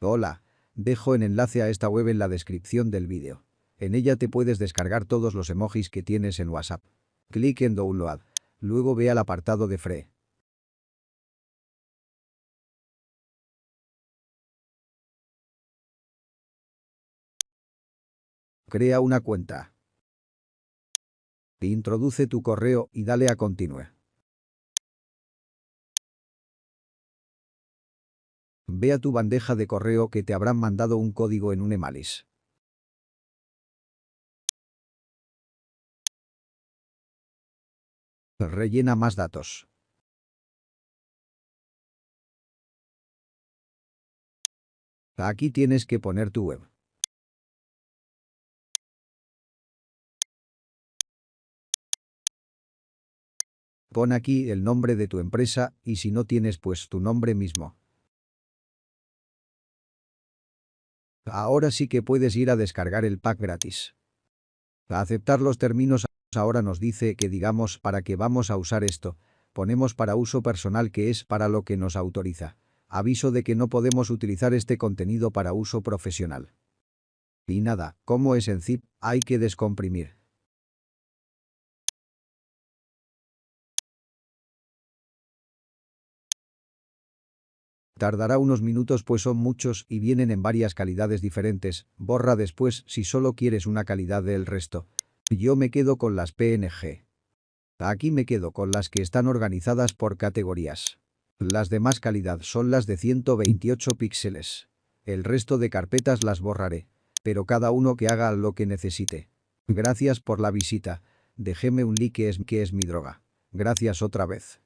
Hola. Dejo el enlace a esta web en la descripción del vídeo. En ella te puedes descargar todos los emojis que tienes en WhatsApp. Clic en Download. Luego ve al apartado de Free. Crea una cuenta. Introduce tu correo y dale a Continue. Ve a tu bandeja de correo que te habrán mandado un código en un emalis. Rellena más datos. Aquí tienes que poner tu web. Pon aquí el nombre de tu empresa y si no tienes pues tu nombre mismo. Ahora sí que puedes ir a descargar el pack gratis. A aceptar los términos ahora nos dice que digamos para qué vamos a usar esto. Ponemos para uso personal que es para lo que nos autoriza. Aviso de que no podemos utilizar este contenido para uso profesional. Y nada, como es en zip, hay que descomprimir. Tardará unos minutos pues son muchos y vienen en varias calidades diferentes, borra después si solo quieres una calidad del resto. Yo me quedo con las PNG. Aquí me quedo con las que están organizadas por categorías. Las de más calidad son las de 128 píxeles. El resto de carpetas las borraré, pero cada uno que haga lo que necesite. Gracias por la visita. Déjeme un like que es, que es mi droga. Gracias otra vez.